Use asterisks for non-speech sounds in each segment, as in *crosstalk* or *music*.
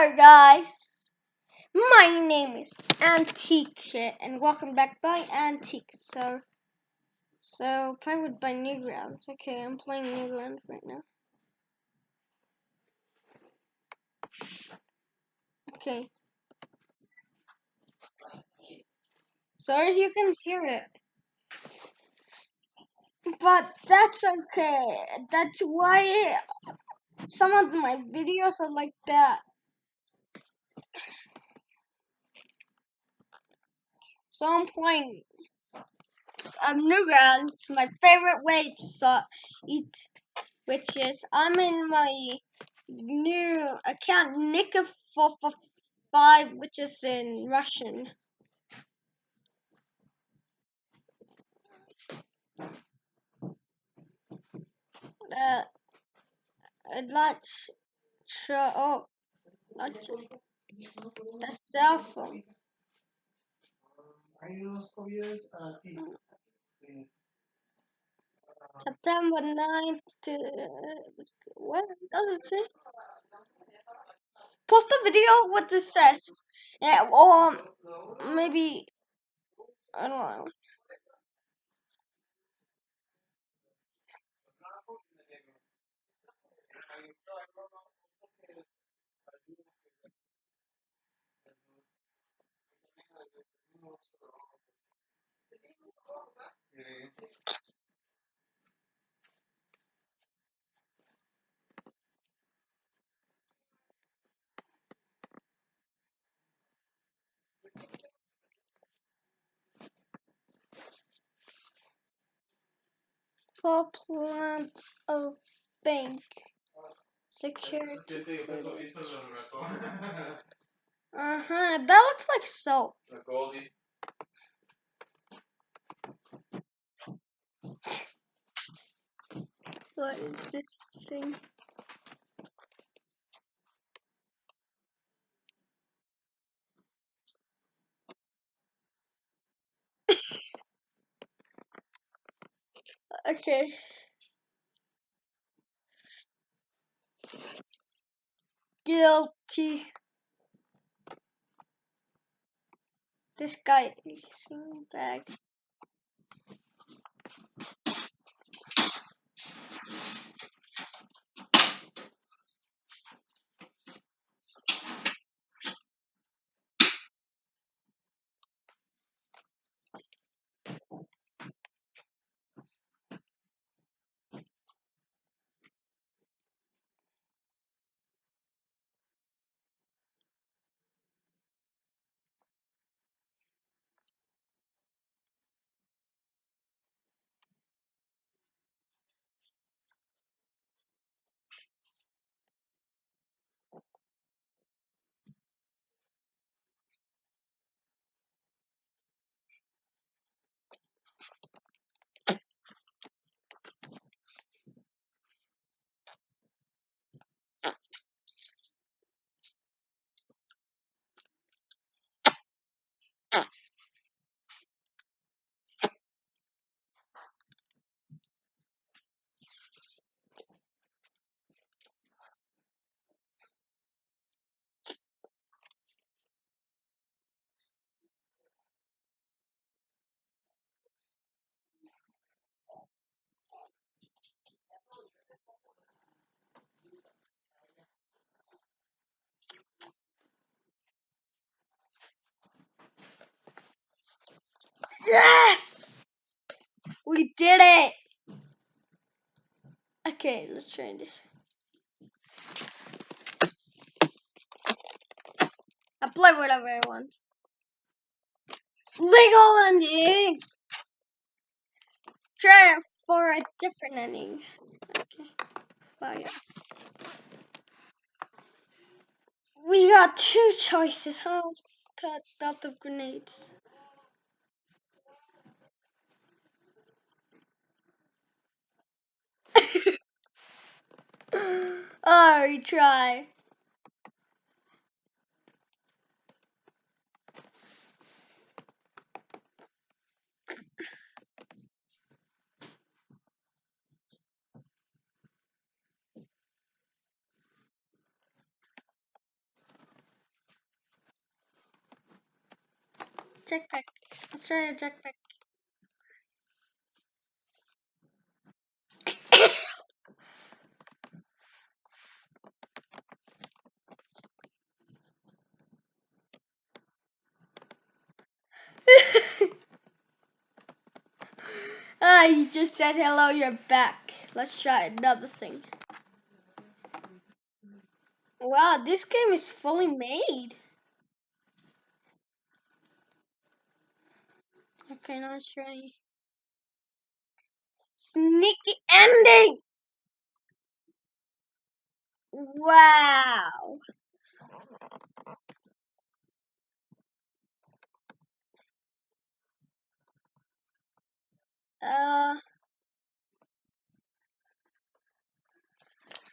Guys, my name is Antique and welcome back by Antique. So, so powered by Newgrounds. Okay, I'm playing Newgrounds right now. Okay. So as you can hear it, but that's okay. That's why some of my videos are like that. So I'm playing um, Newgrounds, my favorite way to eat, which is I'm in my new account Nika445, which is in Russian. Uh, let's show oh, let's, the cell phone. Mm. September 9th to what does it say? Post a video what it says. Yeah, or maybe I don't know. For plant of bank security. *laughs* Uh huh. That looks like soap. What is this thing? Okay. Guilty. This guy is bag. Yes! We did it! Okay, let's try this. I play whatever I want. Legal ending! Try it for a different ending. Okay. Oh yeah. We got two choices, huh? Cut belt of grenades. Oh, Ari, try. Jetpack. Let's try a jetpack. You just said hello, you're back. Let's try another thing. Wow, this game is fully made. Okay, now let's try. Sneaky ending! Wow. Uh,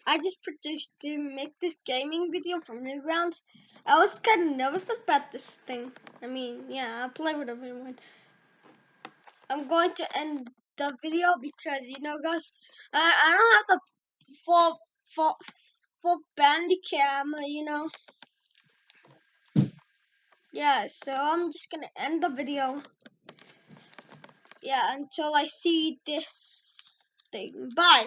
I just produced to make this gaming video from Newgrounds. I was kind of nervous about this thing. I mean, yeah, I'll play with everyone. I'm going to end the video because you know, guys, I I don't have the full full full camera, you know. Yeah, so I'm just gonna end the video. Yeah, until I see this thing. Bye.